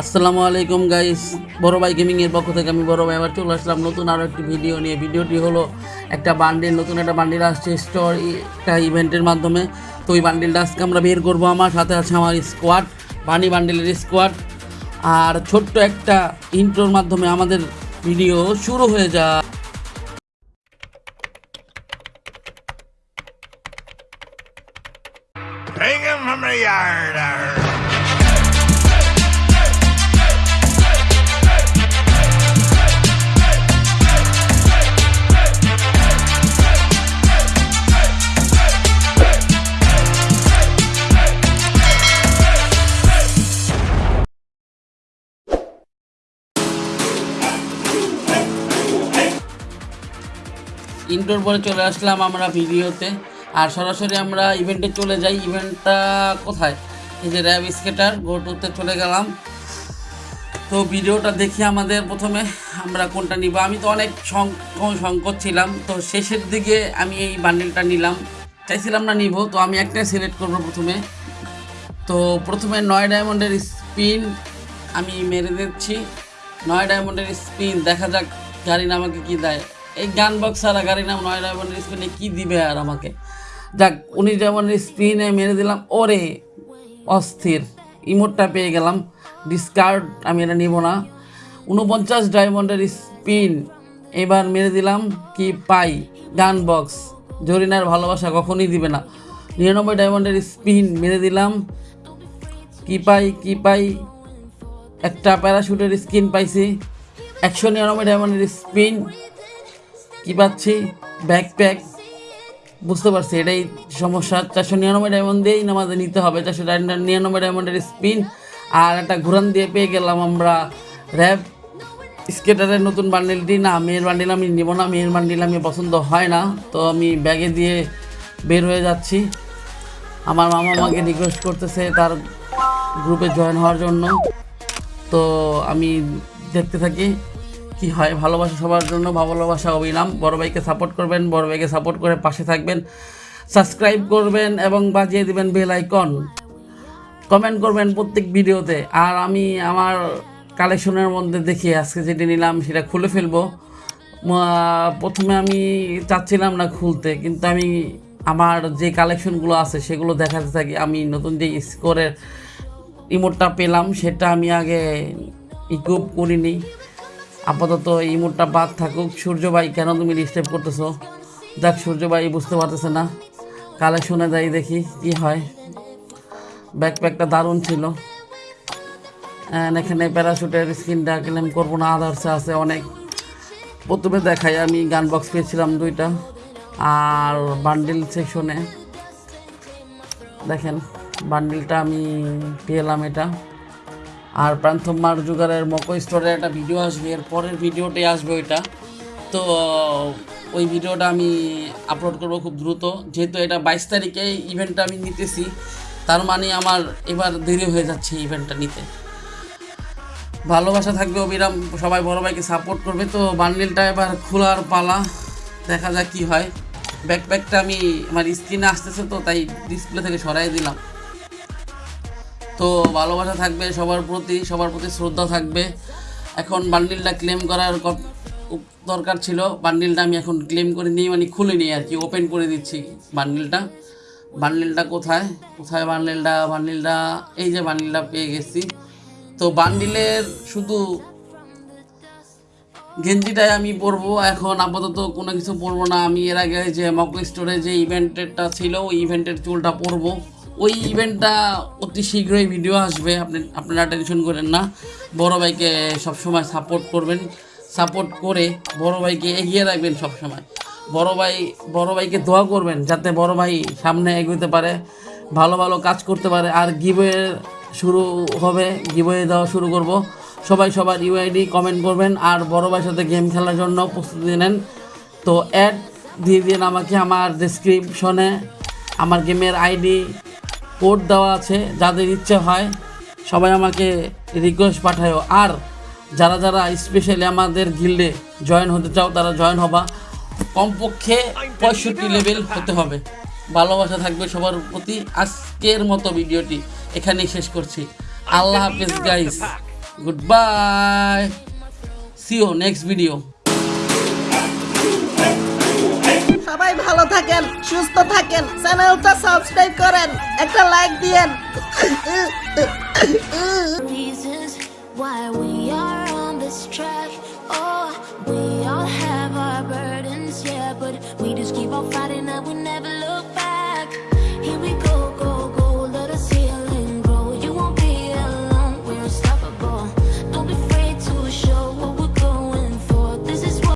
আসসালামু আলাইকুম গাইস বড় ভাই গেমিং এর পক্ষ থেকে আমি বড় ভাই আবার চলে আসলাম নতুন আরও একটি ভিডিও নিয়ে। ভিডিওটি হলো একটা বান্ডিল নতুন একটা বান্ডিল আসছে স্টোর একটা ইভেন্টের মাধ্যমে। তো ওই বান্ডিলটা আজকে আমরা বের করব আমার, সাথে আছে আমার স্কোয়াড বানি বান্ডিলের স্কোয়াড আর ছোট্ট একটা ইন্ট্রোর মাধ্যমে আমাদের ভিডিও শুরু হয়ে যায় Bring him from the yard. ইন্টোর পরে চলে আসলাম আমরা ভিডিওতে। আর সরাসরি আমরা ইভেন্টে চলে যাই। ইভেন্টটা কোথায়? এই যে র্যাব স্কেটার গোটুতে চলে গেলাম। তো ভিডিওটা দেখি আমাদের প্রথমে আমরা কোনটা নিব। আমি তো অনেক সংকট ছিলাম। তো শেষের দিকে আমি এই বান্ডেলটা নিলাম। চাইছিলাম না নিব, তো আমি একটাই সিলেক্ট করব প্রথমে। তো প্রথমে নয় ডায়মন্ডের স্পিন আমি মেরে দিচ্ছি। নয় ডায়মন্ডের স্পিন দেখা যাক। গাড়ি আমাকে কি দেয়। এই গান বক্স ছাড়া গাড়ি নাম নয় ডায়মন্ডের স্পিনে কী দিবে আর আমাকে? যাক উনিশ ডায়মন্ডের স্পিনে মেরে দিলাম, ওরে, অস্থির। ইমোটটা পেয়ে গেলাম। ডিসকার্ড আমি এটা নিব না। উনপঞ্চাশ ডায়মন্ডের স্পিন এবার মেরে দিলাম কি পাই? গান বক্স জরিনার ভালোবাসা কখনই দিবে না। নিরানব্বই ডায়মন্ডের স্পিন মেরে দিলাম। কি পাই কি পাই? একটা প্যারাশুটের স্কিন পাইছি। একশো নিরানব্বই ডায়মন্ডের স্পিন কি পাচ্ছি? ব্যাকপ্যাক বুঝতে পারছি, এটাই সমস্যা। চারশো নিরানব্বই ডায়মন্ড দিয়েই আমাদের নিতে হবে। চারশো নিরানব্বই ডায়মন্ডের স্পিন আর একটা ঘুরান দিয়ে পেয়ে গেলাম আমরা র্যাব স্কেটারের নতুন বান্ডিলটি না, মেয়ের বান্ডিল আমি নেব না। মেয়ের বান্ডিল আমি পছন্দ হয় না। তো আমি ব্যাগে দিয়ে বের হয়ে যাচ্ছি। আমার মামা আমাকে রিকোয়েস্ট করতেছে তার গ্রুপে জয়েন হওয়ার জন্য। তো আমি দেখতে থাকি। কি হয়, ভালোবাসা সবার জন্য ভালোবাসা অবিরাম বড় ভাইকে সাপোর্ট করবেন, বড় ভাইকে সাপোর্ট করে পাশে থাকবেন। সাবস্ক্রাইব করবেন এবং বাজিয়ে দিবেন বেল আইকন কমেন্ট করবেন প্রত্যেক ভিডিওতে। আর আমি আমার কালেকশনের মধ্যে দেখি, আজকে যেটি নিলাম সেটা খুলে ফেলব। প্রথমে আমি চাচ্ছিলাম না খুলতে, কিন্তু আমি আমার যে কালেকশনগুলো আছে সেগুলো দেখাতে থাকি। আমি নতুন যে স্কোরের ইমোটটা পেলাম, সেটা আমি আগে ইকুপ করিনি। আপাতত এই ইমোটটা বাদ থাকুক। সূর্য ভাই, কেন তুমি ডিস্টার্ব করতেছো? দেখ, সূর্য ভাই বুঝতে পারতেছে না। কালেকশনে যাই, দেখি কি হয়। ব্যাকপ্যাকটা দারুণ ছিল। এখানে প্যারাশুটের স্কিনটা ক্লেম করব না আদার্সে আছে অনেক। প্রথমে দেখাই, আমি গান বক্স পেয়েছিলাম দুইটা। আর বান্ডিল সেকশনে দেখেন বান্ডিলটা আমি পেলাম এটা। আর প্রান্থম মার জুগারের মকো স্টোরের একটা ভিডিও আসবে, এর পরের ভিডিওটাই আসবে ওইটা। তো, ওই ভিডিওটা আমি আপলোড করব খুব দ্রুত, যেহেতু এটা বাইশ তারিখে ইভেন্টটা আমি নিতেছি, তার মানে আমার এবার দেরি হয়ে যাচ্ছে ইভেন্টটা নিতে। ভালোবাসা থাকবে অবিরাম, সবাই বড় ভাইকে সাপোর্ট করবে। তো বান্ডিলটা এবার খোলার পালা, দেখা যাক কি হয়। ব্যাকপ্যাকটা আমি, আমার স্ক্রিনে আসতেছে তো, তাই ডিসপ্লে থেকে সরাই দিলাম। তো ভালোবাসা থাকবে, সবার প্রতি সবার প্রতি শ্রদ্ধা থাকবে। এখন বান্ডিলটা ক্লেম করার দরকার ছিল। বান্ডিলটা আমি এখন ক্লেম করে নিই মানে খুলে নিই আর কি ওপেন করে দিচ্ছি বান্ডিলটা। বান্ডিলটা কোথায়? কোথায় বান্ডিলটা? বান্ডিলটা, এই যে বান্ডিলটা পেয়ে গেছি। তো বান্ডিলের শুধু গেঞ্জিটাই আমি পরবো। এখন আপাতত কোনো কিছু পরবো না। আমি এর আগে যে মকো স্টোরে যে ইভেন্টেরটা ছিল, ওই ইভেন্টের চুলটা পরবো। ওই ইভেন্টটা অতি শীঘ্রই ভিডিও আসবে। আপনি, আপনারা টেনশন করেন না। বড় ভাইকে সবসময় সাপোর্ট করবেন। সাপোর্ট করে বড় ভাইকে এগিয়ে রাখবেন সবসময়। বড় ভাই, বড় ভাইকে দোয়া করবেন যাতে বড় ভাই সামনে এগোতে পারে, ভালো ভালো কাজ করতে পারে। আর গিবে শুরু হবে গিবয়ে দেওয়া শুরু করব। সবাই সবার ইউআইডি কমেন্ট করবেন আর বড় ভাইয়ের সাথে গেম খেলার জন্য প্রস্তুতি নেন। তো অ্যাড দিয়ে দিন আমাকে আমার ডেসক্রিপশনে আমার গেমের আইডি কোড দেওয়া আছে, যাদের ইচ্ছে হয়, সবাই আমাকে রিকোয়েস্ট পাঠায়ও। আর যারা যারা স্পেশালি আমাদের গিল্ডে জয়েন হতে চাও, তারা জয়েন হবা। কমপক্ষে পঁয়ষট্টি লেভেল হতে হবে। ভালোবাসা থাকবে সবার প্রতি। আজকের মতো ভিডিওটি এখানেই শেষ করছি। আল্লাহ হাফিজ guys good bye see you next video সবাই ভালো থাকেন সুস্থ থাকেন চ্যানেলটা সাবস্ক্রাইব করেন একটা লাইক দিয়েন reasons why we are on this track. Oh, we all have our burdens, yeah, but we just keep on fighting and we never look back.